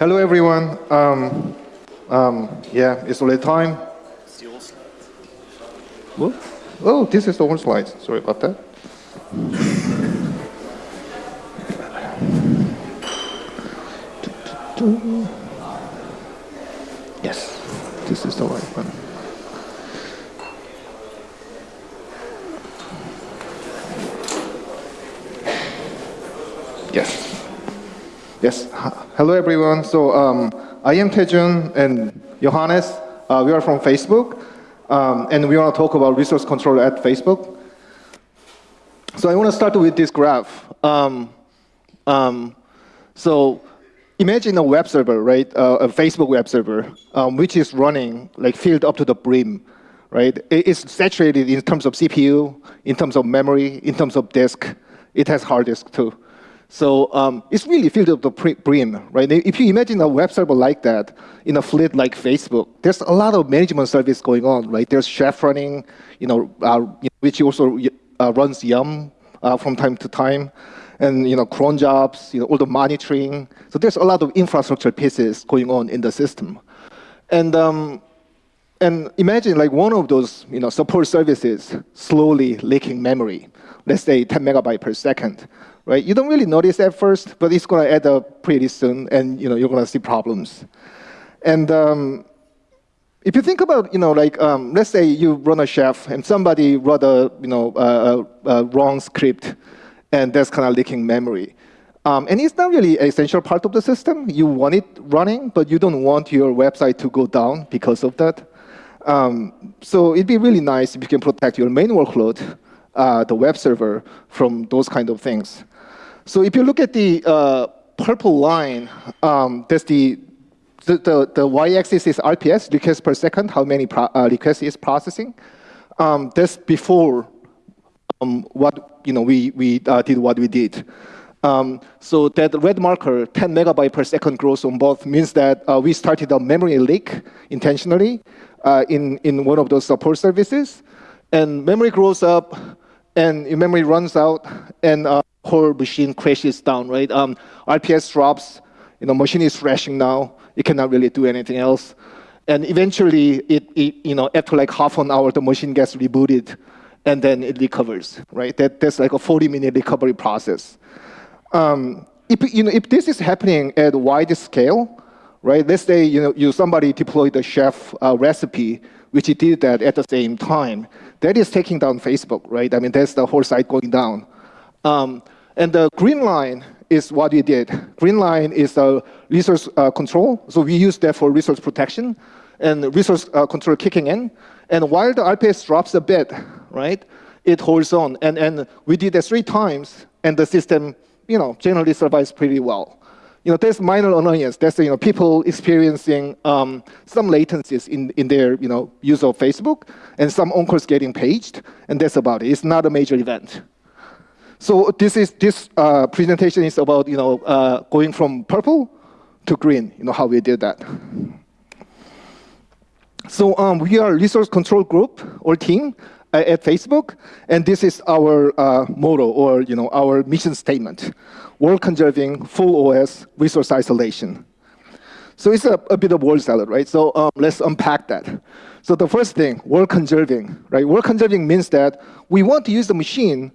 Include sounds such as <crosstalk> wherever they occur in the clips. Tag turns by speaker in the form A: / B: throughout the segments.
A: Hello, everyone. Um, um, yeah, it's already time. Well, oh, this is the old slide. Sorry about that. Yes, this is the right one. Yes. Yes. Hello, everyone. So um, I am Tejun and Johannes. Uh, we are from Facebook, um, and we want to talk about resource control at Facebook. So I want to start with this graph. Um, um so imagine a web server, right? Uh, a Facebook web server, um, which is running like filled up to the brim, right? It's saturated in terms of CPU, in terms of memory, in terms of disk. It has hard disk too. So um, it's really filled up the brim, right? If you imagine a web server like that in a fleet like Facebook, there's a lot of management service going on, right? There's Chef running, you know, uh, which also uh, runs Yum uh, from time to time, and you know, cron jobs, you know, all the monitoring. So there's a lot of infrastructure pieces going on in the system, and um, and imagine like one of those you know support services slowly leaking memory, let's say 10 megabyte per second right? You don't really notice at first, but it's going to add up pretty soon, and you know, you're going to see problems. And um, if you think about, you know, like, um, let's say you run a chef, and somebody wrote a, you know, a, a wrong script, and that's kind of leaking memory. Um, and it's not really an essential part of the system. You want it running, but you don't want your website to go down because of that. Um, so it'd be really nice if you can protect your main workload, uh, the web server, from those kind of things. So if you look at the uh, purple line, um, that's the, the, the, the y-axis is RPS, requests per second, how many uh, requests is processing. Um, that's before um, what, you know, we, we uh, did what we did. Um, so that red marker, 10 megabyte per second growth on both means that uh, we started a memory leak intentionally uh, in, in one of those support services. And memory grows up, and memory runs out, and uh, whole machine crashes down, right? Um, RPS drops, you know, machine is crashing now. It cannot really do anything else. And eventually, it, it, you know, after like half an hour, the machine gets rebooted, and then it recovers, right? That, that's like a 40-minute recovery process. Um, if, you know, if this is happening at wide scale, right? Let's say you know, you somebody deployed a chef uh, recipe, which he did that at the same time. That is taking down Facebook, right? I mean, that's the whole site going down. Um, and the green line is what we did. Green line is the resource uh, control. So we use that for resource protection and resource uh, control kicking in. And while the RPS drops a bit, right, it holds on. And, and we did that three times, and the system, you know, generally survives pretty well. You know, there's minor annoyance. There's, you know, people experiencing um, some latencies in, in their, you know, use of Facebook, and some encores getting paged, and that's about it. It's not a major event. So this is this uh, presentation is about you know uh, going from purple to green. You know how we did that. So um, we are resource control group or team at Facebook, and this is our uh, motto or you know our mission statement: work conserving, full OS, resource isolation. So it's a, a bit of word salad, right? So um, let's unpack that. So the first thing, work conserving, right? Work conserving means that we want to use the machine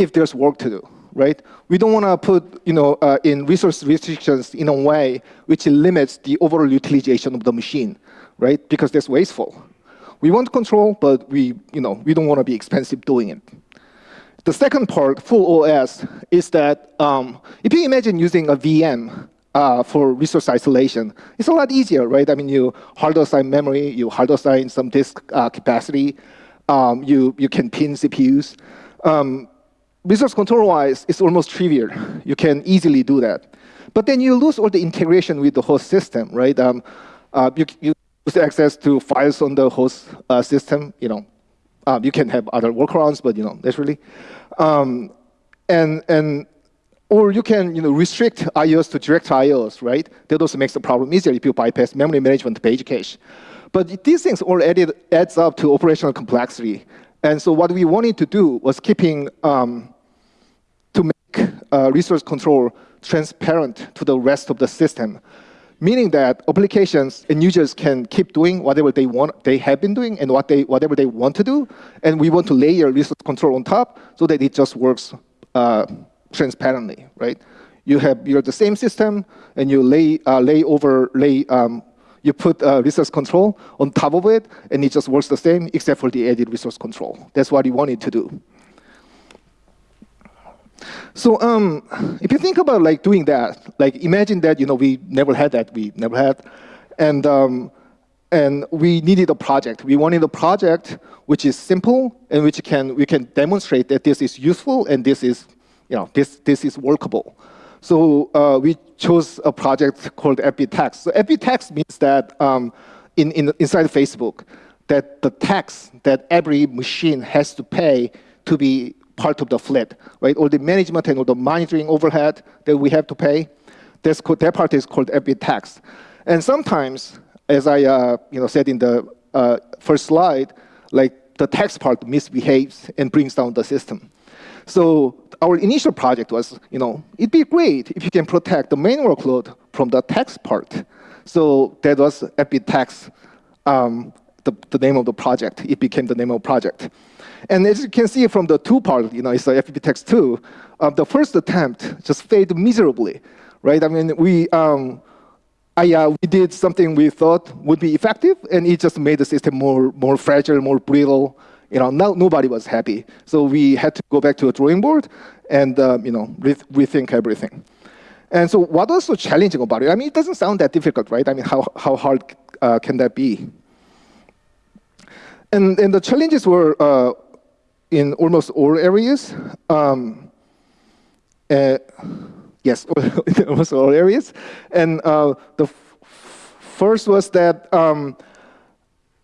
A: if there's work to do, right? We don't want to put you know, uh, in resource restrictions in a way which limits the overall utilization of the machine, right? Because that's wasteful. We want control, but we, you know, we don't want to be expensive doing it. The second part, full OS, is that um, if you imagine using a VM uh, for resource isolation, it's a lot easier, right? I mean, you hard assign memory, you hard assign some disk uh, capacity, um, you, you can pin CPUs. Um, resource control-wise, it's almost trivial. You can easily do that. But then you lose all the integration with the host system, right? Um, uh, you, you lose access to files on the host uh, system. You know, um, you can have other workarounds, but you know, that's really. Um, and and or you can you know restrict IOs to direct IOs, right? That also makes the problem easier if you bypass memory management page cache. But these things all added adds up to operational complexity. And so what we wanted to do was keeping um, to make uh, resource control transparent to the rest of the system. Meaning that applications and users can keep doing whatever they want, they have been doing, and what they, whatever they want to do, and we want to layer resource control on top so that it just works uh, transparently, right? You have you're the same system, and you lay uh, lay over lay um, you put uh, resource control on top of it, and it just works the same except for the added resource control. That's what you wanted to do. So um, if you think about like doing that, like imagine that you know we never had that, we never had, and um, and we needed a project. We wanted a project which is simple and which can we can demonstrate that this is useful and this is you know this this is workable. So uh, we chose a project called FB So FB means that um, in, in inside Facebook, that the tax that every machine has to pay to be part of the fleet, right? All the management and all the monitoring overhead that we have to pay, that's called, that part is called FB tax. And sometimes, as I uh, you know, said in the uh, first slide, like the tax part misbehaves and brings down the system. So our initial project was, you know, it'd be great if you can protect the main workload from the tax part. So that was FB tax, um, the, the name of the project. It became the name of the project. And as you can see from the two part, you know, it's a FB tax two, uh, the first attempt just failed miserably, right? I mean, we, um, I, uh, we did something we thought would be effective, and it just made the system more, more fragile, more brittle. You know, no, nobody was happy. So we had to go back to a drawing board and, uh, you know, re rethink everything. And so what was so challenging about it? I mean, it doesn't sound that difficult, right? I mean, how, how hard uh, can that be? And, and the challenges were uh, in almost all areas. Um, uh, yes, <laughs> almost all areas. And uh, the first was that um,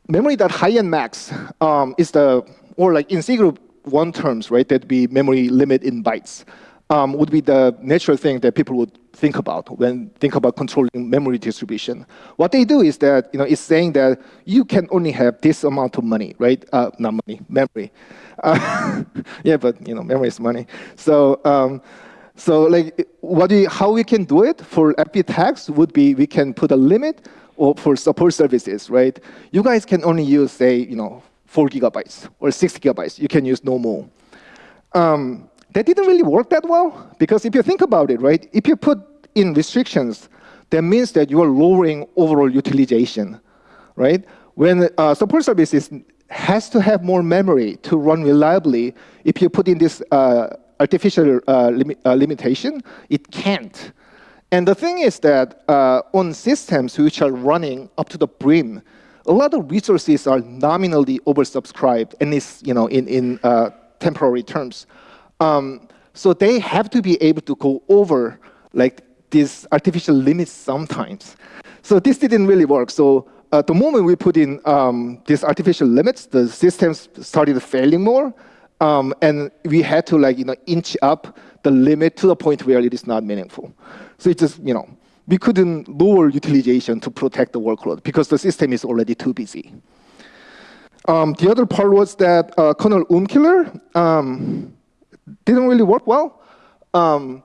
A: memory that high and max um, is the, or like in C group one terms, right, that'd be memory limit in bytes, um, would be the natural thing that people would think about when think about controlling memory distribution. What they do is that, you know, it's saying that you can only have this amount of money, right? Uh, not money, memory. Uh, <laughs> yeah, but you know, memory is money. So, um, so like, what we, how we can do it for FB tax would be we can put a limit or for support services, right? You guys can only use, say, you know, four gigabytes or six gigabytes. You can use no more. Um, that didn't really work that well because if you think about it, right? If you put in restrictions, that means that you are lowering overall utilization, right? When uh, support services has to have more memory to run reliably. If you put in this uh, artificial uh, lim uh, limitation, it can't. And the thing is that uh, on systems which are running up to the brim, a lot of resources are nominally oversubscribed, and it's you know in in uh, temporary terms. Um, so they have to be able to go over like these artificial limits sometimes. So this didn't really work. So uh, the moment we put in um, these artificial limits, the systems started failing more, um, and we had to like you know inch up the limit to the point where it is not meaningful. So it just you know we couldn't lower utilization to protect the workload because the system is already too busy. Um, the other part was that uh, kernel OOM killer um, didn't really work well. Um,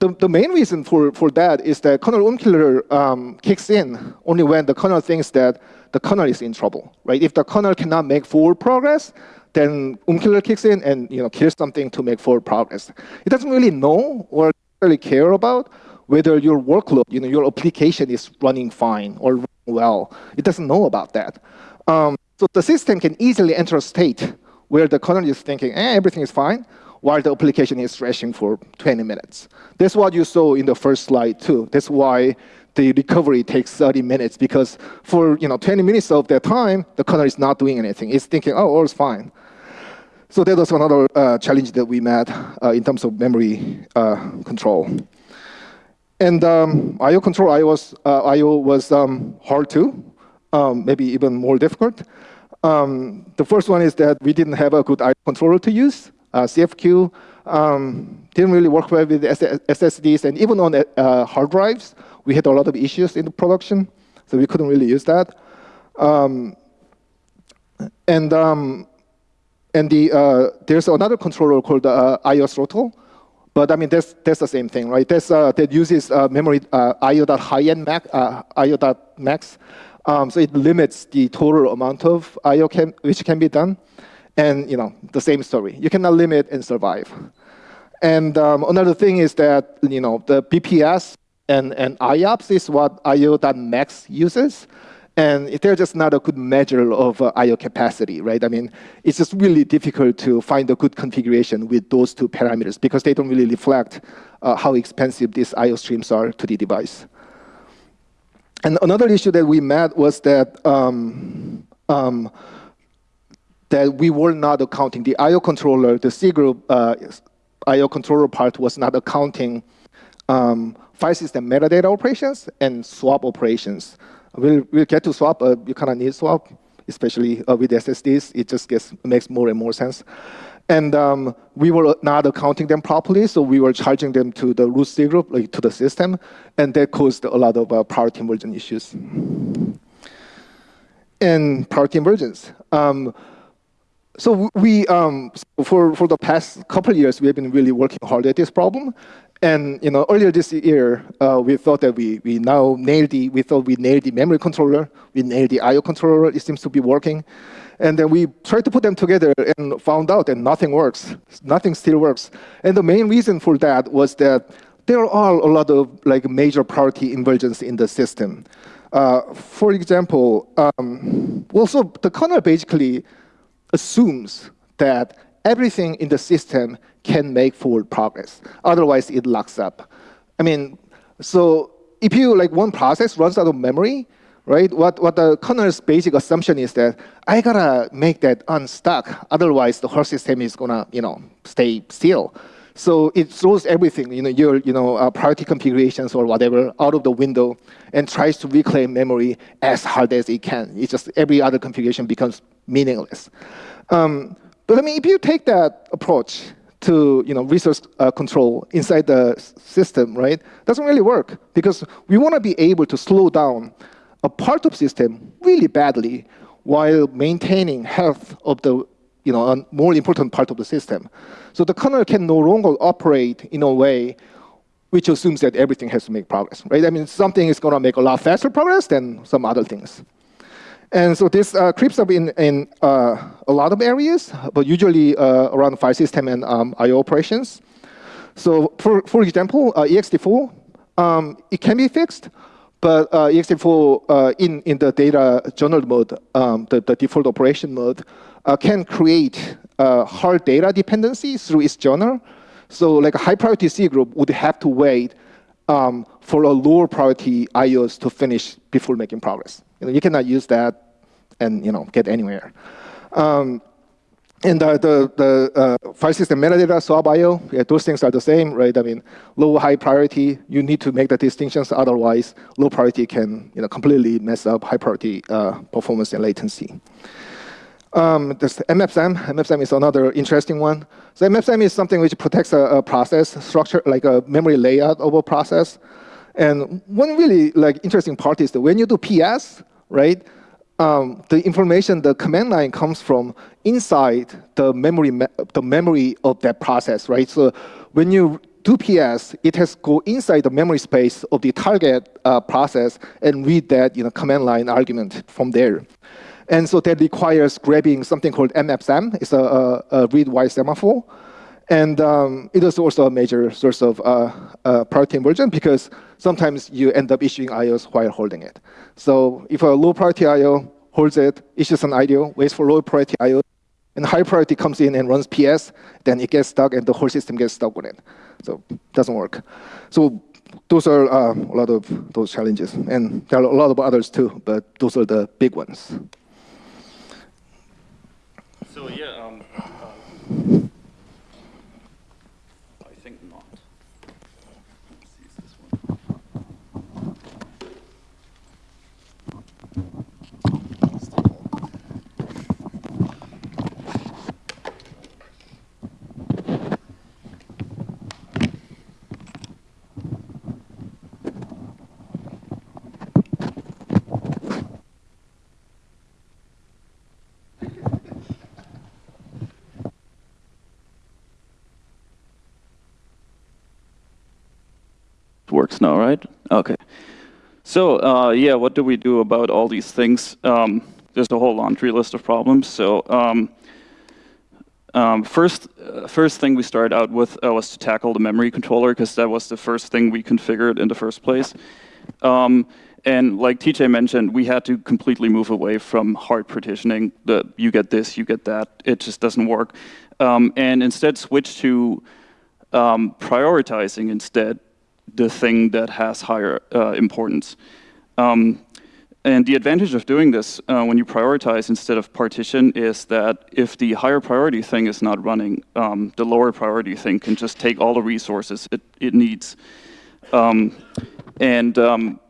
A: the, the main reason for, for that is that kernel OOM killer um, kicks in only when the kernel thinks that the kernel is in trouble, right? If the kernel cannot make forward progress, then OOM killer kicks in and you know kills something to make forward progress. It doesn't really know or really care about whether your workload, you know, your application is running fine or running well. It doesn't know about that. Um, so the system can easily enter a state where the kernel is thinking, eh, everything is fine, while the application is crashing for 20 minutes. That's what you saw in the first slide too. That's why the recovery takes 30 minutes because for you know 20 minutes of that time, the kernel is not doing anything. It's thinking, oh, all's fine. So that was another uh, challenge that we met uh, in terms of memory uh, control. And um, I/O control, I was uh, I/O was um, hard too, um, maybe even more difficult. Um, the first one is that we didn't have a good controller to use. Uh, CFQ um, didn't really work well with SSDs, and even on uh, hard drives, we had a lot of issues in the production, so we couldn't really use that. Um, and um, and the uh, there's another controller called uh, IO throttle, But I mean, that's, that's the same thing, right? That's, uh, that uses uh, memory uh, IO.high-end max, IO.max. Um, so it limits the total amount of IO which can be done. And you know, the same story. You cannot limit and survive. And um, another thing is that you know the BPS and, and IOPS is what IO.max uses. And they're just not a good measure of uh, I.O. capacity, right? I mean, it's just really difficult to find a good configuration with those two parameters because they don't really reflect uh, how expensive these I.O. streams are to the device. And another issue that we met was that um, um, that we were not accounting the I.O. controller, the C group uh, I.O. controller part was not accounting um, file system metadata operations and swap operations. We'll, we'll get to swap. Uh, you kind of need swap, especially uh, with SSDs. It just gets makes more and more sense. And um, we were not accounting them properly, so we were charging them to the root C group, like to the system, and that caused a lot of uh, priority inversion issues. And priority inversions. Um, so we, um, for, for the past couple years, we have been really working hard at this problem. And you know, earlier this year, uh, we thought that we, we now nailed the, we thought we nailed the memory controller, we nailed the I.O. controller, it seems to be working. And then we tried to put them together and found out that nothing works, nothing still works. And the main reason for that was that there are a lot of like major priority inversions in the system. Uh, for example, um, well, so the kernel basically assumes that everything in the system can make forward progress. Otherwise, it locks up. I mean, so if you, like one process runs out of memory, right? What, what the kernel's basic assumption is that I gotta make that unstuck. Otherwise, the whole system is gonna, you know, stay still. So it throws everything, you know, your you know, uh, priority configurations or whatever out of the window and tries to reclaim memory as hard as it can. It's just every other configuration becomes meaningless. Um, but I mean, if you take that approach to you know, resource uh, control inside the system, right, doesn't really work because we want to be able to slow down a part of the system really badly while maintaining health of the you know, a more important part of the system. So the kernel can no longer operate in a way which assumes that everything has to make progress, right? I mean, something is going to make a lot faster progress than some other things. And so this uh, creeps up in, in uh, a lot of areas, but usually uh, around file system and um, I.O. operations. So for, for example, uh, ext4, um, it can be fixed, but uh, ext4 uh, in, in the data journal mode, um, the, the default operation mode, can create hard data dependency through its journal. So like a high priority C group would have to wait um, for a lower priority IOs to finish before making progress. You, know, you cannot use that and you know get anywhere. Um, and the, the, the uh, file system metadata, swap IO, yeah, those things are the same, right? I mean, low, high priority, you need to make the distinctions, otherwise low priority can you know, completely mess up high priority uh, performance and latency. Um, this mmap_sem, mmap_sem is another interesting one. So mmap_sem is something which protects a, a process structure, like a memory layout of a process. And one really like interesting part is that when you do PS, right, um, the information, the command line comes from inside the memory, the memory of that process, right? So when you do PS, it has to go inside the memory space of the target uh, process and read that you know, command line argument from there. And so that requires grabbing something called mmap_sem. It's a, a, a read-write semaphore. And um, it is also a major source of uh, uh, priority inversion because sometimes you end up issuing IOs while holding it. So if a low priority IO holds it, issues an IO, waits for low priority IO, and high priority comes in and runs PS, then it gets stuck and the whole system gets stuck with it. So it doesn't work. So those are uh, a lot of those challenges. And there are a lot of others too, but those are the big ones.
B: So yeah, um, uh,
C: now, right? Okay. So uh, yeah, what do we do about all these things? Um, there's a whole laundry list of problems. So um, um, first, uh, first thing we started out with uh, was to tackle the memory controller because that was the first thing we configured in the first place. Um, and like TJ mentioned, we had to completely move away from hard partitioning. The you get this, you get that. It just doesn't work. Um, and instead switch to um, prioritizing instead the thing that has higher uh, importance. Um, and the advantage of doing this uh, when you prioritize instead of partition is that if the higher priority thing is not running, um, the lower priority thing can just take all the resources it, it needs. Um, and um,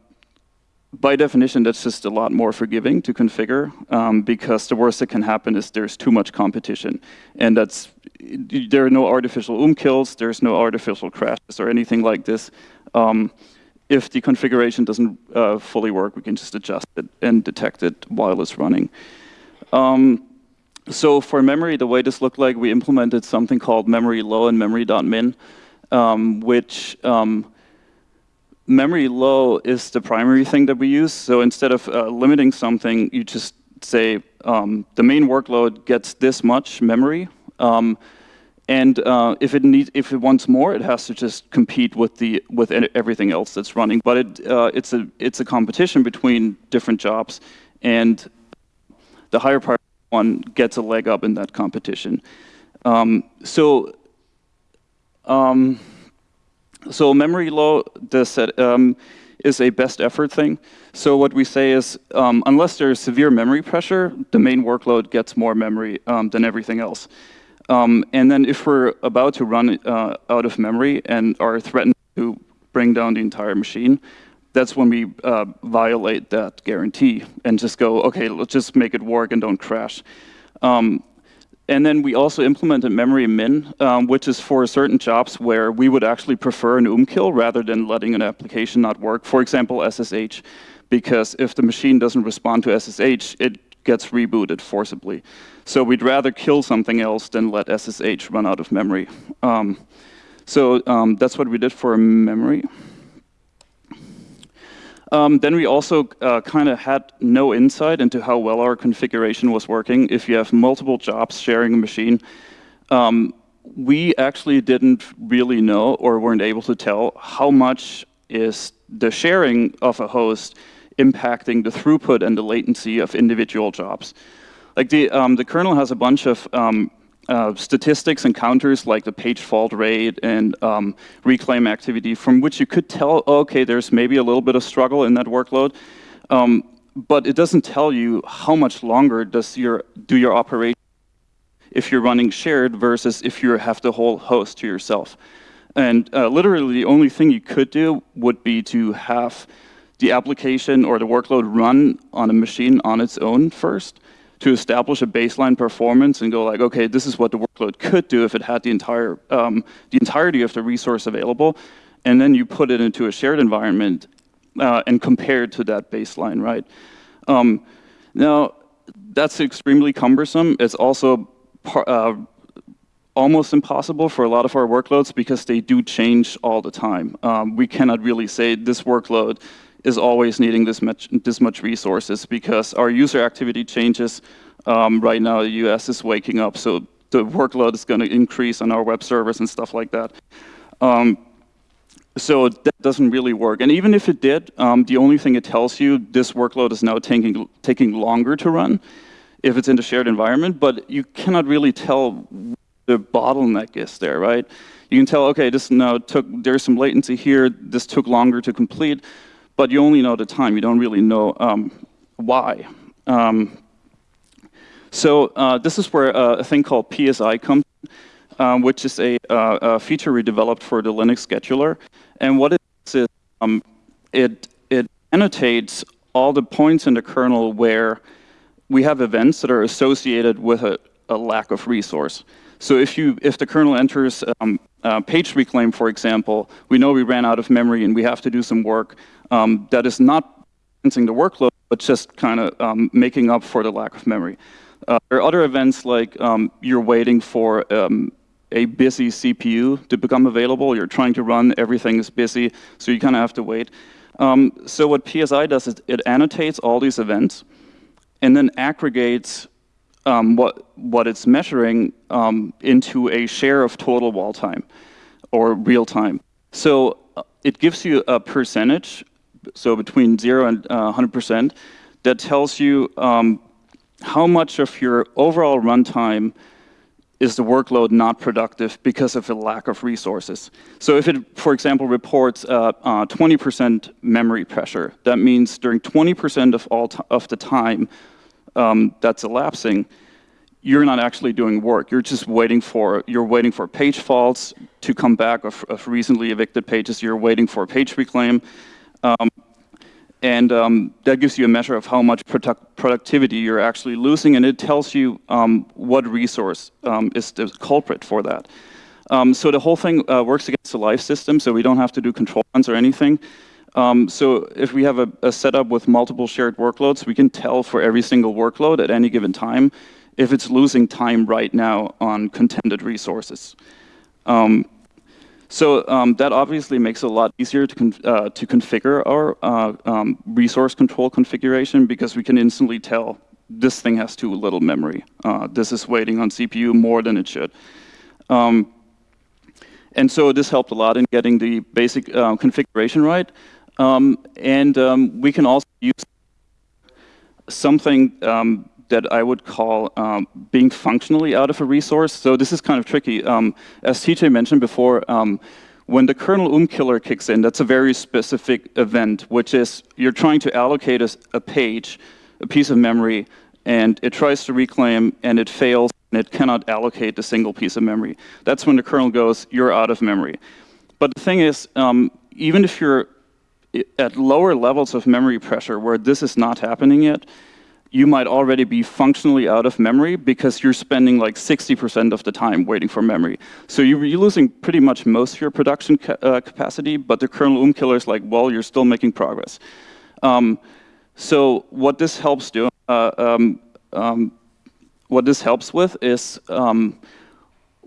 C: by definition, that's just a lot more forgiving to configure um, because the worst that can happen is there's too much competition. And that's, there are no artificial um kills, there's no artificial crashes or anything like this. Um, if the configuration doesn't uh, fully work, we can just adjust it and detect it while it's running. Um, so for memory, the way this looked like, we implemented something called memory low and memory.min, um, which um, memory low is the primary thing that we use. So instead of uh, limiting something, you just say um, the main workload gets this much memory. Um, and uh, if it needs, if it wants more, it has to just compete with the with everything else that's running. But it uh, it's a it's a competition between different jobs, and the higher priority one gets a leg up in that competition. Um, so. So memory low um, is a best effort thing. So what we say is, um, unless there's severe memory pressure, the main workload gets more memory um, than everything else. Um, and then if we're about to run uh, out of memory and are threatened to bring down the entire machine, that's when we uh, violate that guarantee and just go, okay, let's just make it work and don't crash. Um, and then we also implemented memory min, um, which is for certain jobs where we would actually prefer an OOM kill rather than letting an application not work. For example, SSH, because if the machine doesn't respond to SSH, it gets rebooted forcibly. So we'd rather kill something else than let SSH run out of memory. Um, so um, that's what we did for memory. Um, then we also uh, kind of had no insight into how well our configuration was working. If you have multiple jobs sharing a machine, um, we actually didn't really know or weren't able to tell how much is the sharing of a host impacting the throughput and the latency of individual jobs. Like the, um, the kernel has a bunch of um, uh, statistics and counters like the page fault rate and um, reclaim activity from which you could tell, okay, there's maybe a little bit of struggle in that workload. Um, but it doesn't tell you how much longer does your, do your operation if you're running shared versus if you have the whole host to yourself. And uh, literally the only thing you could do would be to have the application or the workload run on a machine on its own first, to establish a baseline performance and go like, okay, this is what the workload could do if it had the entire um, the entirety of the resource available, and then you put it into a shared environment uh, and compare to that baseline, right? Um, now, that's extremely cumbersome. It's also uh, almost impossible for a lot of our workloads because they do change all the time. Um, we cannot really say this workload is always needing this much, this much resources because our user activity changes. Um, right now, the US is waking up, so the workload is going to increase on our web servers and stuff like that. Um, so that doesn't really work. And even if it did, um, the only thing it tells you, this workload is now taking, taking longer to run if it's in the shared environment, but you cannot really tell the bottleneck is there, right? You can tell, okay, this now took, there's some latency here, this took longer to complete, but you only know the time. You don't really know um, why. Um, so uh, this is where uh, a thing called PSI comes, um, which is a, uh, a, feature we developed for the Linux scheduler. And what it is, um, it, it annotates all the points in the kernel where we have events that are associated with a, a lack of resource. So if, you, if the kernel enters um, uh, page reclaim, for example, we know we ran out of memory and we have to do some work um, that is not balancing the workload, but just kind of um, making up for the lack of memory. Uh, there are other events like um, you're waiting for um, a busy CPU to become available. You're trying to run, everything is busy, so you kind of have to wait. Um, so what PSI does is it annotates all these events and then aggregates um, what, what it's measuring um, into a share of total wall time or real time. So uh, it gives you a percentage, so between 0 and uh, 100%, that tells you um, how much of your overall runtime is the workload not productive because of a lack of resources. So if it, for example, reports 20% uh, uh, memory pressure, that means during 20% of all of the time um, that's elapsing, you're not actually doing work. You're just waiting for you're waiting for page faults to come back of, of recently evicted pages. You're waiting for page reclaim. Um, and um, that gives you a measure of how much product productivity you're actually losing, and it tells you um, what resource um, is the culprit for that. Um, so the whole thing uh, works against the live system, so we don't have to do control runs or anything. Um, so if we have a, a, setup with multiple shared workloads, we can tell for every single workload at any given time if it's losing time right now on contended resources. So um, that obviously makes it a lot easier to, uh, to configure our uh, um, resource control configuration because we can instantly tell this thing has too little memory. Uh, this is waiting on CPU more than it should. Um, and so this helped a lot in getting the basic uh, configuration right. Um, and um, we can also use something um, that I would call um, being functionally out of a resource. So this is kind of tricky. Um, as TJ mentioned before, um, when the kernel um killer kicks in, that's a very specific event, which is you're trying to allocate a, a page, a piece of memory, and it tries to reclaim, and it fails, and it cannot allocate a single piece of memory. That's when the kernel goes, you're out of memory. But the thing is, um, even if you're at lower levels of memory pressure where this is not happening yet, you might already be functionally out of memory because you're spending like 60% of the time waiting for memory. So you're, losing pretty much most of your production ca uh, capacity, but the kernel OOM killer is like, well, you're still making progress. Um, so what this helps do, uh, um, um, what this helps with is um,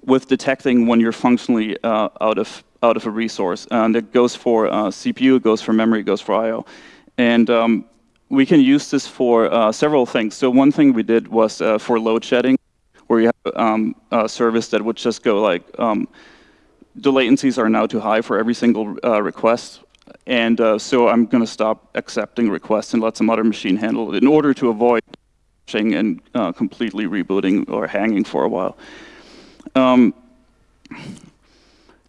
C: with detecting when you're functionally uh, out of out of a resource, and it goes for uh, CPU, it goes for memory, it goes for I/O, and um, we can use this for uh, several things. So one thing we did was uh, for load shedding, where you have um, a service that would just go like, um, the latencies are now too high for every single uh, request, and uh, so I'm going to stop accepting requests and let some other machine handle it in order to avoid and uh, completely rebooting or hanging for a while. Um,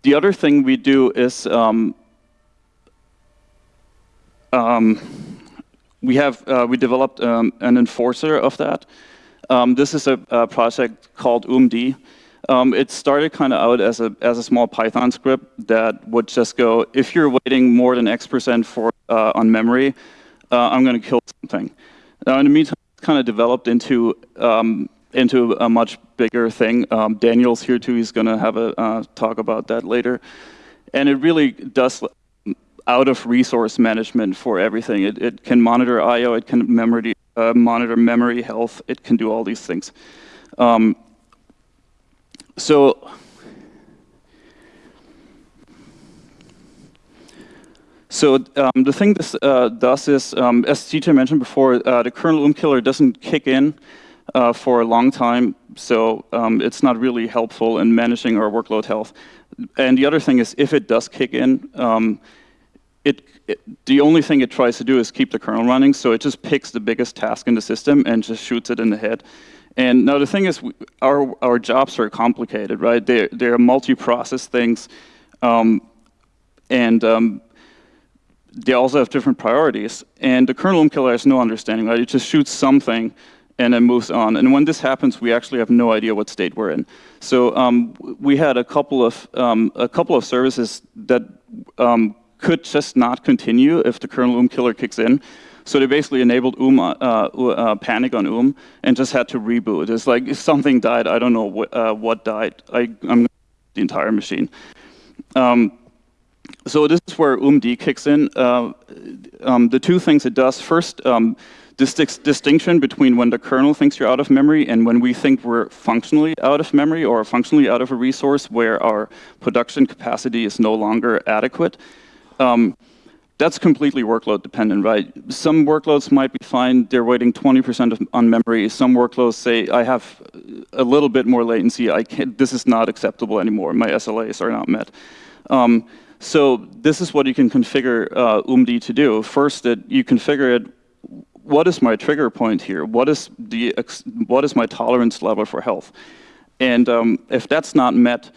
C: the other thing we do is um, um, we have uh, we developed um, an enforcer of that. Um, this is a, a, project called OOMD. Um, it started kind of out as a as a small Python script that would just go if you're waiting more than X percent for uh, on memory, uh, I'm going to kill something. Now in the meantime, it's kind of developed into um, into a much bigger thing. Um, Daniel's here too. He's going to have a uh, talk about that later. And it really does out of resource management for everything. It, it can monitor I/O, it can memory, uh, monitor memory health, it can do all these things. Um, so, so um, the thing this uh, does is, um, as TJ mentioned before, uh, the kernel OOM killer doesn't kick in uh, for a long time, so um, it's not really helpful in managing our workload health. And the other thing is, if it does kick in, um, it, it, the only thing it tries to do is keep the kernel running, so it just picks the biggest task in the system and just shoots it in the head. And now the thing is, we, our, our jobs are complicated, right? They're, they're multi-process things, um, and um, they also have different priorities. And the kernel killer has no understanding, right? It just shoots something and then moves on. And when this happens, we actually have no idea what state we're in. So um, we had a couple of um, a couple of services that um, could just not continue if the kernel OOM killer kicks in. So they basically enabled OOM, uh, uh, panic on OOM and just had to reboot. It's like something died, I don't know uh, what died. I, am the entire machine. Um, so this is where OOMD kicks in. Uh, um, the two things it does, first, um, this distinction between when the kernel thinks you're out of memory and when we think we're functionally out of memory or functionally out of a resource where our production capacity is no longer adequate. Um, that's completely workload dependent, right? Some workloads might be fine, they're waiting 20% on memory. Some workloads say, I have a little bit more latency, I can't, this is not acceptable anymore, my SLAs are not met. Um, so this is what you can configure uh, OOMD to do. First, that you configure it, what is my trigger point here? What is, the, what is my tolerance level for health? And um, if that's not met,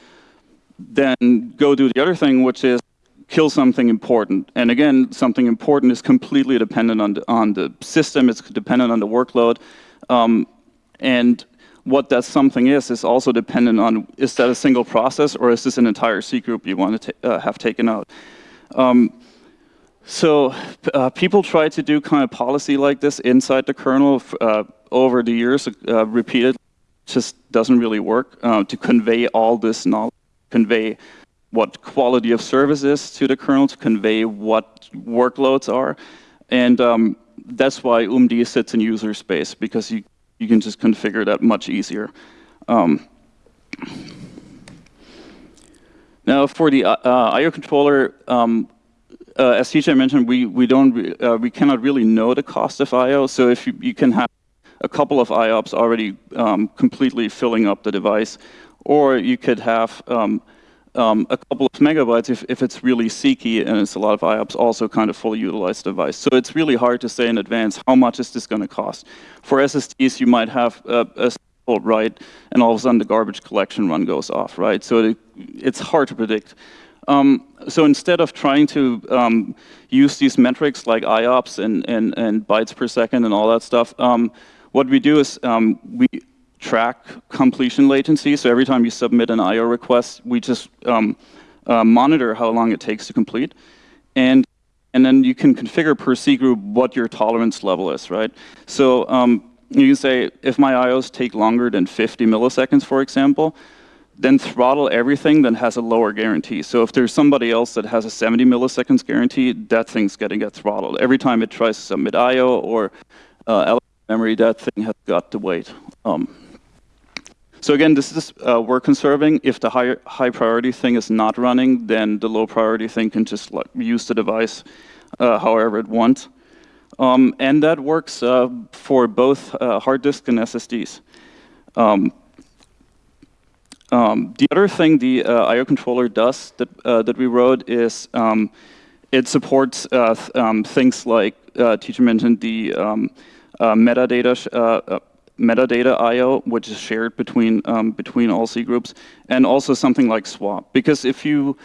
C: then go do the other thing, which is kill something important. And again, something important is completely dependent on the, on the system, it's dependent on the workload. Um, and what that something is, is also dependent on, is that a single process or is this an entire C group you want to uh, have taken out? Um, so uh, people try to do kind of policy like this inside the kernel uh, over the years, uh, repeated, just doesn't really work uh, to convey all this knowledge, convey what quality of service is to the kernel to convey what workloads are. And um, that's why OOMD sits in user space, because you, you can just configure that much easier. Um, now, for the uh, I/O controller, um, uh, as TJ mentioned, we we don't uh, we cannot really know the cost of I/O. So if you, you can have a couple of IOPS already um, completely filling up the device, or you could have um, a couple of megabytes if, if it's really seeky and it's a lot of IOPS also kind of fully utilized device. So it's really hard to say in advance how much is this going to cost. For SSDs, you might have a, simple write and all of a sudden the garbage collection run goes off, right? So it, it's hard to predict. Um, so instead of trying to um, use these metrics like IOPS and, and, and bytes per second and all that stuff, um, what we do is um, we track completion latency. So every time you submit an I.O. request, we just um, uh, monitor how long it takes to complete. And, and then you can configure per C group what your tolerance level is, right? So um, you can say, if my I.O.s take longer than 50 milliseconds, for example, then throttle everything that has a lower guarantee. So if there's somebody else that has a 70 milliseconds guarantee, that thing's getting get throttled. Every time it tries to submit I.O. or uh, memory, that thing has got to wait. Um, so again, this is uh, work conserving. If the high, high priority thing is not running, then the low priority thing can just like, use the device uh, however it wants. Um, and that works uh, for both uh, hard disk and SSDs. Um, um, the other thing the uh, I.O. controller does that, uh, that we wrote is um, it supports th um, things like, TJ mentioned the um, metadata metadata I/O, which is shared between um, between all C groups, and also something like swap. Because if you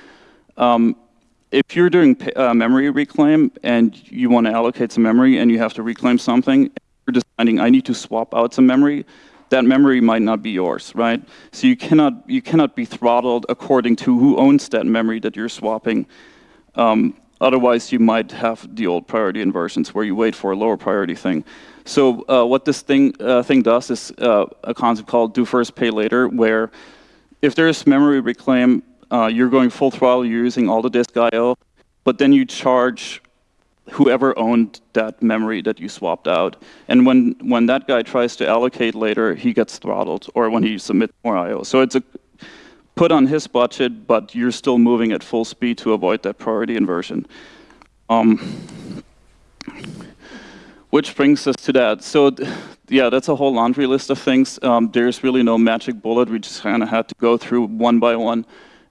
C: um, if you're doing uh, memory reclaim and you want to allocate some memory and you have to reclaim something, you're deciding I need to swap out some memory. That memory might not be yours, right? So you cannot you cannot be throttled according to who owns that memory that you're swapping. Um, otherwise, you might have the old priority inversions where you wait for a lower priority thing. So uh, what this thing, uh, thing does is uh, a concept called do first, pay later, where if there's memory reclaim, uh, you're going full throttle, you're using all the disk I.O., but then you charge whoever owned that memory that you swapped out. And when, when that guy tries to allocate later, he gets throttled, or when he submits more I.O. So it's a put on his budget, but you're still moving at full speed to avoid that priority inversion. Um, which brings us to that. So yeah, that's a whole laundry list of things. Um, there's really no magic bullet. We just kind of had to go through one by one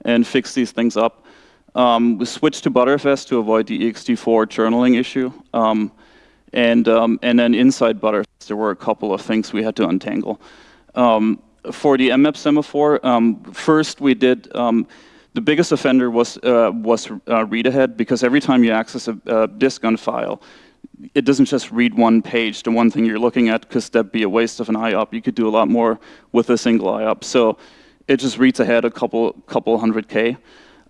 C: and fix these things up. Um, we switched to Btrfs to avoid the ext4 journaling issue. Um, and, um, and then inside Btrfs, there were a couple of things we had to untangle. Um, for the mmap semaphore, um, first we did, the biggest offender was, uh, was uh, read ahead because every time you access a, a disk on file, it doesn't just read one page to one thing you're looking at because that'd be a waste of an IOP. You could do a lot more with a single IOP. So it just reads ahead a couple, couple hundred K.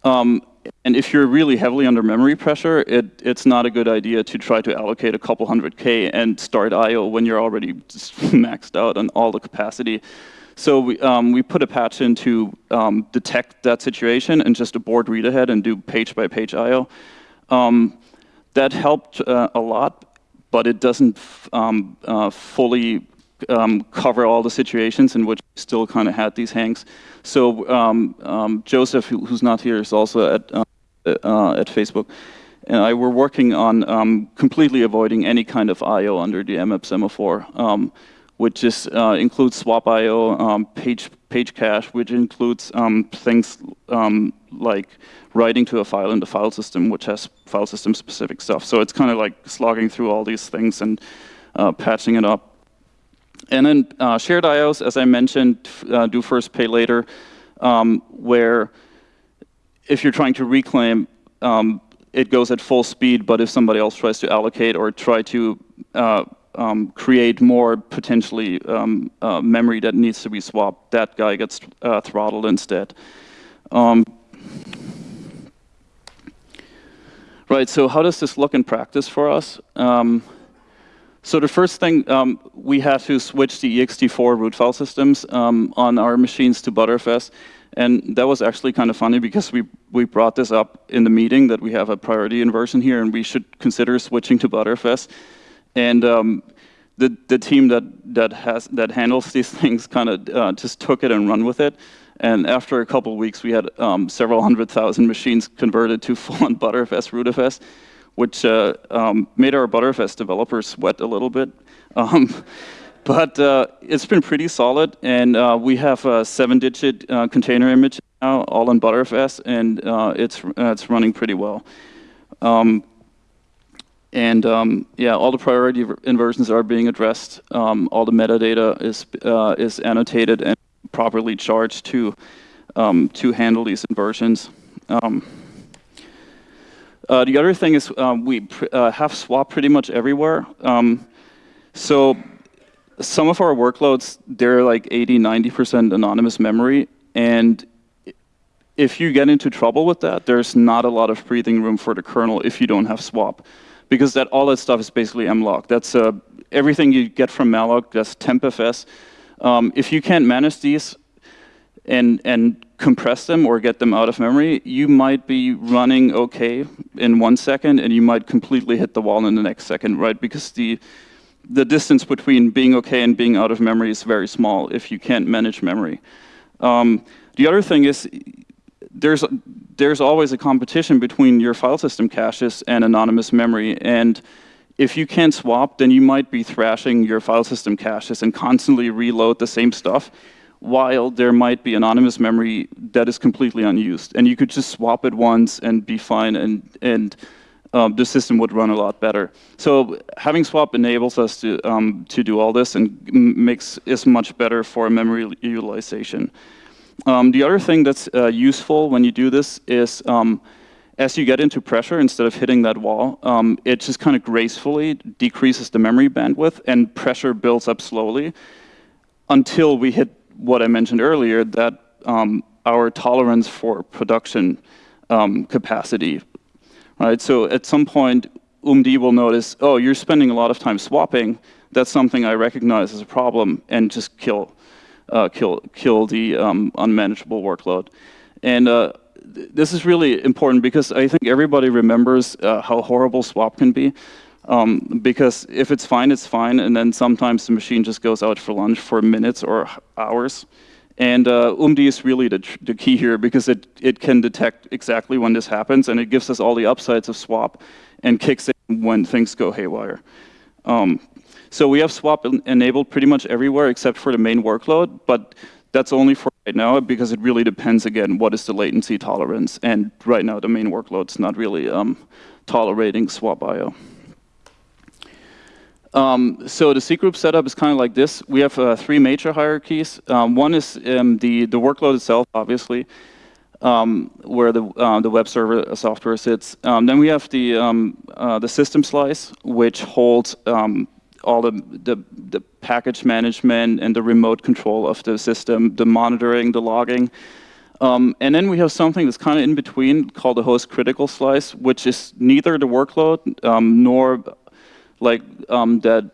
C: Um, and if you're really heavily under memory pressure, it, it's not a good idea to try to allocate a couple hundred K and start IO when you're already <laughs> maxed out on all the capacity. So we, um, we put a patch in to um, detect that situation and just abort read ahead and do page by page I/O. Um, that helped uh, a lot, but it doesn't um, uh, fully um, cover all the situations in which we still kind of had these hangs. So um, um, Josef, who, who's not here, is also at uh, uh at Facebook, and I were working on um, completely avoiding any kind of I/O under the mmap semaphore, which is uh, includes swap I/O, um, page page cache, which includes things like writing to a file in the file system, which has file system specific stuff. So it's kind of like slogging through all these things and uh, patching it up. And then uh, shared IOs, as I mentioned, uh, do first, pay later, um, where if you're trying to reclaim, um, it goes at full speed, but if somebody else tries to allocate or try to uh, um, create more potentially um, uh, memory that needs to be swapped, that guy gets uh, throttled instead. Um, right, so how does this look in practice for us? Um, so the first thing, um, we had to switch the ext4 root file systems um, on our machines to Btrfs. And that was actually kind of funny because we, we brought this up in the meeting that we have a priority inversion here and we should consider switching to Btrfs. And um, the, the team that, that, has, that handles these <laughs> things kind of uh, just took it and run with it. And after a couple of weeks, we had um, several <laughs> hundred thousand machines converted to <laughs> full-on Btrfs rootfs which uh, um, made our Btrfs developers sweat a little bit. Um, but uh, it's been pretty solid, and uh, we have a seven-digit uh, container image now, all in Btrfs, and uh, it's it's running pretty well. Um, and um, yeah, all the priority inversions are being addressed. Um, all the metadata is uh, is annotated and properly charged to um, to handle these inversions. Um, uh, the other thing is um, we uh, have swap pretty much everywhere. Um, so some of our workloads, they're like 80, 90% anonymous memory. And if you get into trouble with that, there's not a lot of breathing room for the kernel if you don't have swap. Because that all that stuff is basically mlock. That's uh, everything you get from malloc, that's tmpfs. Um, if you can't manage these and, and compress them or get them out of memory, you might be running okay in one second and you might completely hit the wall in the next second, right? Because the, the distance between being okay and being out of memory is very small if you can't manage memory. Um, the other thing is there's, there's always a competition between your file system caches and anonymous memory. And if you can't swap, then you might be thrashing your file system caches and constantly reload the same stuff while there might be anonymous memory that is completely unused. And you could just swap it once and be fine, and, and um, the system would run a lot better. So having swap enables us to, um, to do all this and makes is much better for memory utilization. Um, the other thing that's uh, useful when you do this is um, as you get into pressure, instead of hitting that wall, um, it just kind of gracefully decreases the memory bandwidth and pressure builds up slowly until we hit what I mentioned earlier, that um, our tolerance for production um, capacity, right? So at some point, OOMD will notice, oh, you're spending a lot of time swapping. That's something I recognize as a problem, and just kill, uh, kill, kill the um, unmanageable workload. And uh, th this is really important because I think everybody remembers uh, how horrible swap can be. Um, because if it's fine, it's fine, and then sometimes the machine just goes out for lunch for minutes or hours. And uh, OOMD is really the, the, key here because it, it can detect exactly when this happens, and it gives us all the upsides of swap and kicks in when things go haywire. Um, so we have swap enabled pretty much everywhere except for the main workload, but that's only for right now because it really depends, again, what is the latency tolerance. And right now, the main workload's not really um, tolerating swap I.O. Um, so the cgroup setup is kind of like this. We have uh, three major hierarchies. Um, one is um, the, the workload itself, obviously, um, where the, uh, the web server software sits. Um, then we have the, um, uh, the system slice, which holds all the, the, the, package management and the remote control of the system, the monitoring, the logging. and then we have something that's kind of in between called the host critical slice, which is neither the workload nor like um, that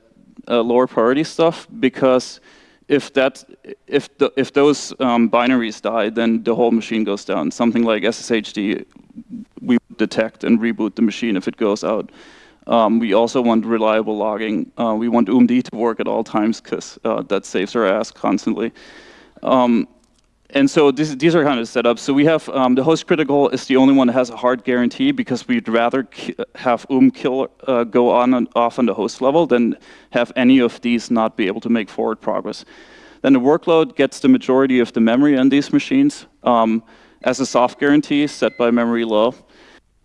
C: uh, lower priority stuff because if that if the, if those um, binaries die, then the whole machine goes down. Something like SSHD, we detect and reboot the machine if it goes out. Um, we also want reliable logging. Uh, we want OOMD to work at all times because uh, that saves our ass constantly. Um, and so this, these are kind of set up. So we have um, the host critical is the only one that has a hard guarantee because we'd rather have UM kill uh, go on and off on the host level than have any of these not be able to make forward progress. Then the workload gets the majority of the memory on these machines um, as a soft guarantee set by memory low.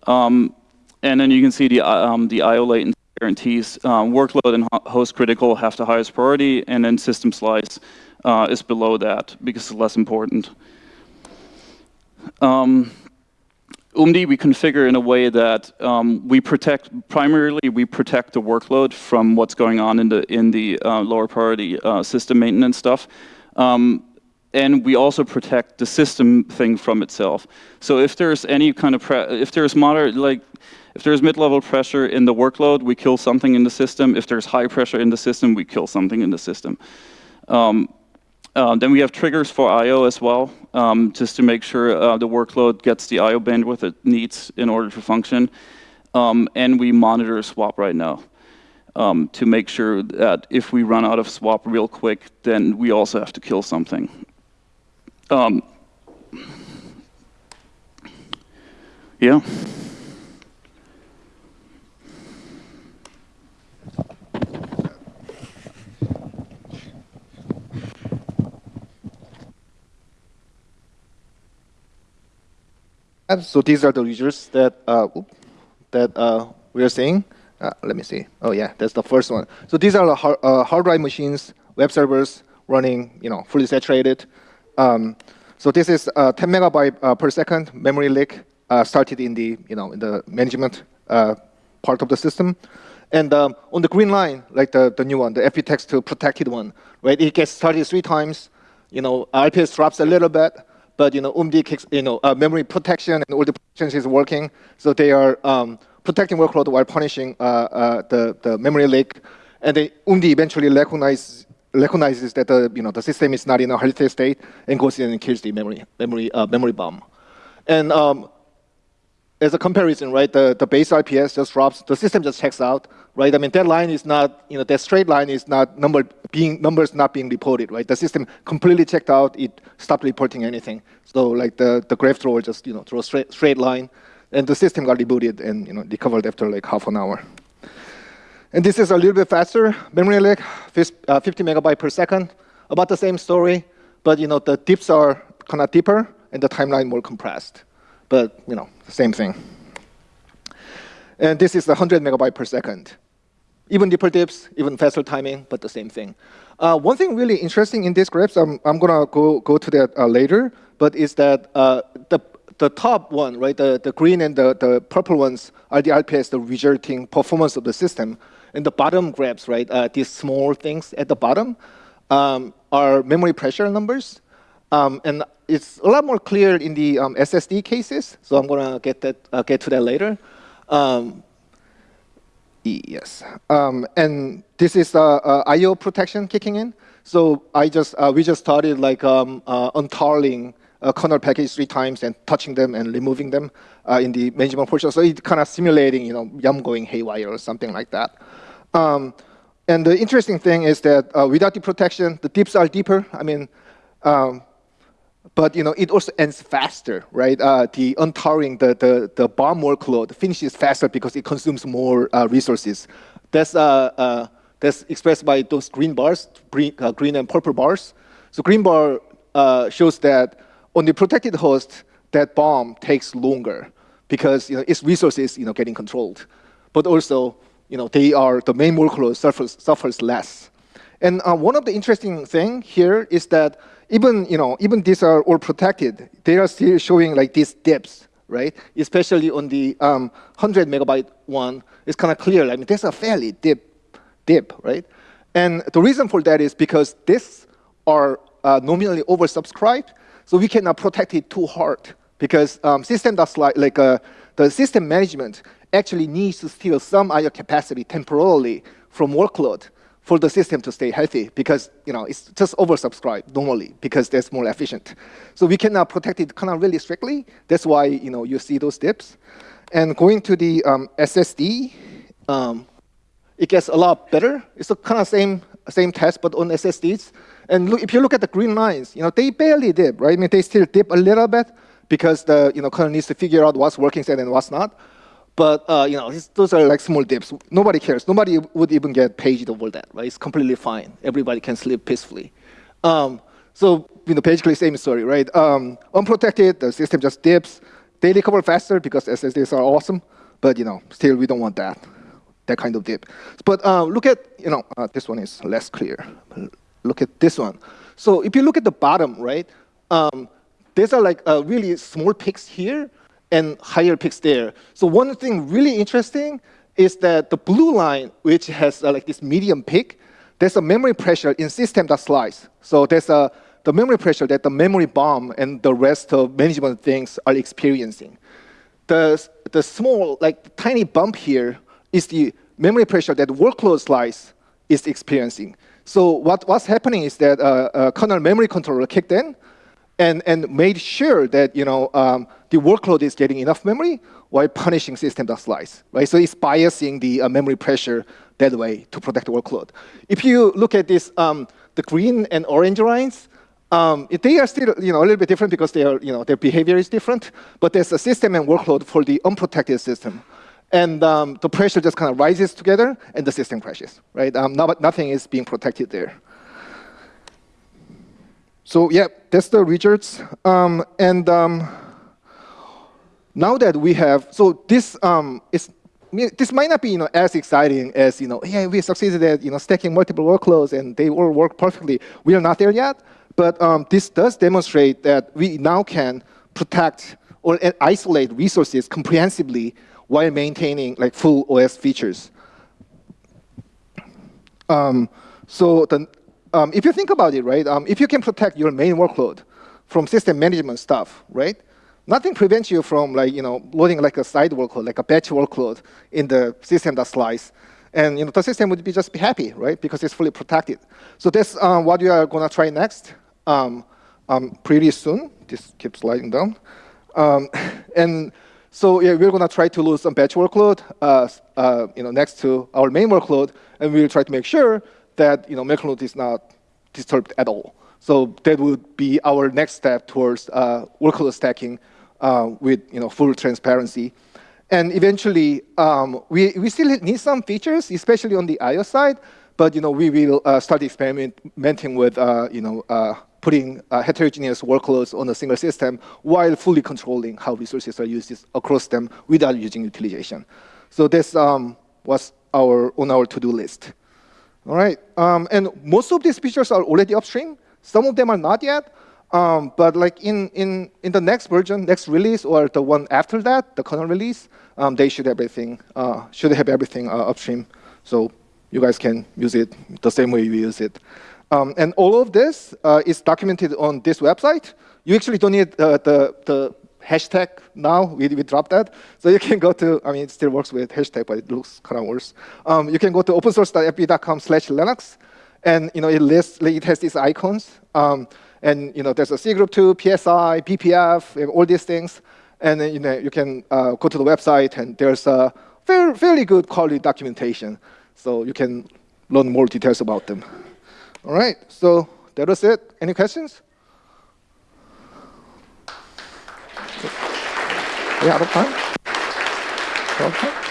C: Um, and then you can see the, um, the IO latency guarantees. Um, workload and host critical have the highest priority, and then system slice uh, is below that because it's less important. Um, we configure in a way that um, we protect, primarily we protect the workload from what's going on in the, in the uh, lower priority uh, system maintenance stuff. Um, and we also protect the system thing from itself. So if there's any kind of, if there's moderate, like, if there's mid-level pressure in the workload, we kill something in the system. If there's high pressure in the system, we kill something in the system. Um, uh, then we have triggers for I.O. as well, um, just to make sure uh, the workload gets the I.O. bandwidth it needs in order to function. Um, and we monitor swap right now um, to make sure that if we run out of swap real quick, then we also have to kill something. Um, yeah.
A: So these are the users that uh, that uh, we are seeing. Uh, let me see. Oh yeah, that's the first one. So these are the hard, uh, hard drive machines, web servers running, you know, fully saturated. Um, so this is uh, 10 megabyte uh, per second memory leak started in the, you know, in the management part of the system. And um, on the green line, like the, the new one, the FB tax2 protected one, right? It gets started three times. You know, IPS drops a little bit but you know, OOMD kicks, you know, uh, memory protection and all the protections is working. So they are um, protecting workload while punishing uh, uh, the, the memory leak. And the OOMD eventually recognize, recognizes that the, you know, the system is not in a healthy state and goes in and kills the memory, memory, uh, memory bomb. And um, as a comparison, right, the, the base IPS just drops, the system just checks out, right? I mean, that line is not, you know, that straight line is not number being, numbers not being reported, right? The system completely checked out, it stopped reporting anything. So like the, the graph thrower just, you know, throw a straight, straight line, and the system got rebooted and, you know, recovered after like half an hour. And this is a little bit faster, memory leak, uh, 50 megabyte per second, about the same story, but, you know, the dips are kind of deeper and the timeline more compressed but you know, same thing. And this is 100 megabyte per second. Even deeper dips, even faster timing, but the same thing. Uh, one thing really interesting in these graphs, I'm, I'm gonna go, go to that uh, later, but is that uh, the, the top one, right, the, the green and the, the purple ones are the RPS, the resulting performance of the system. And the bottom graphs, right, uh, these small things at the bottom um, are memory pressure numbers. Um, and it's a lot more clear in the um, SSD cases, so I'm going to get that uh, get to that later. Um, yes, um, and this is uh, uh, I/O protection kicking in. So I just uh, we just started like um, uh, untarling a kernel package three times and touching them and removing them uh, in the management portion. So it's kind of simulating, you know, Yum going haywire or something like that. Um, and the interesting thing is that without the protection, the dips are deeper. I mean, um, but you know, it also ends faster, right? Uh, the untarring the, the, the bomb workload finishes faster because it consumes more uh, resources. That's, uh, uh that's expressed by those green bars, green, uh, green and purple bars. So green bar uh, shows that on the protected host, that bomb takes longer because you know, its resources you know, getting controlled. But also, you know, they are, the main workload suffers, suffers less. And one of the interesting thing here is that even, you know, even these are all protected, they are still showing like these dips, right? Especially on the um, 100 megabyte one, it's kind of clear. I mean, there's a fairly deep dip, right? And the reason for that is because these are uh, nominally oversubscribed, so we cannot protect it too hard because um, system that's like, like uh, the system management actually needs to steal some IO capacity temporarily from workload for the system to stay healthy because you know it's just oversubscribed normally because that's more efficient. So we can now protect it kind of really strictly. That's why you know you see those dips. And going to the um, SSD, um, it gets a lot better. It's the kind of same same test but on SSDs. And look, if you look at the green lines, you know they barely dip, right? I mean they still dip a little bit because the you know kernel needs to figure out what's working set and what's not. But uh, you know, those are like small dips. Nobody cares. Nobody would even get paged over that, right? It's completely fine. Everybody can sleep peacefully. Um, so you know, basically same story, right? Um, unprotected, the system just dips. They recover faster because SSDs are awesome, but you know, still we don't want that, that kind of dip. But uh, look at, you know, uh, this one is less clear. Look at this one. So if you look at the bottom, right, um, these are like uh, really small peaks here, and higher peaks there. So one thing really interesting is that the blue line, which has uh, like this medium peak, there's a memory pressure in system that slides. So there's a, the memory pressure that the memory bomb and the rest of management things are experiencing. The, the small, like tiny bump here is the memory pressure that workload slice is experiencing. So what, what's happening is that uh, a kernel memory controller kicked in, and, and made sure that you know, um, the workload is getting enough memory while punishing system.slice. Right? So it's biasing the uh, memory pressure that way to protect the workload. If you look at this, um, the green and orange lines, um, they are still you know, a little bit different because they are, you know, their behavior is different, but there's a system and workload for the unprotected system. And um, the pressure just kind of rises together, and the system crashes. Right? Um, no, nothing is being protected there. So yeah, that's the results. Um, and um, now that we have, so this um, is, this might not be you know, as exciting as, you know, yeah, we succeeded at you know, stacking multiple workloads and they all work perfectly. We are not there yet, but um, this does demonstrate that we now can protect or isolate resources comprehensively while maintaining like full OS features. Um, so the um, if you think about it, right, um, if you can protect your main workload from system management stuff, right, nothing prevents you from like, you know, loading like a side workload, like a batch workload in the system.slice. And you know, the system would be just be happy, right, because it's fully protected. So that's um, what we are going to try next um, um, pretty soon. This keeps sliding down. Um, <laughs> and so yeah, we're going to try to load some batch workload uh, uh, you know, next to our main workload, and we'll try to make sure that you know, Milkload is not disturbed at all. So that would be our next step towards uh, workload stacking uh, with you know, full transparency. And eventually, um, we, we still need some features, especially on the IO side, but you know, we will uh, start experimenting with uh, you know, uh, putting uh, heterogeneous workloads on a single system while fully controlling how resources are used across them without using utilization. So this um, was our, on our to-do list. All right, um, and most of these features are already upstream. Some of them are not yet, um, but like in, in, in the next version, next release, or the one after that, the kernel release, um, they should everything uh, should have everything uh, upstream, so you guys can use it the same way you use it. Um, and all of this uh, is documented on this website. You actually don't need uh, the the hashtag now. We, we dropped that. So you can go to, I mean, it still works with hashtag, but it looks kind of worse. Um, you can go to opensource.fb.com slash Linux. And you know, it lists, it has these icons. Um, and you know, there's a cgroup 2, PSI, BPF, all these things. And then, you know, you can uh, go to the website, and there's a very, fairly good quality documentation. So you can learn more details about them. All right, so that was it. Any questions? We out of time? Out of time?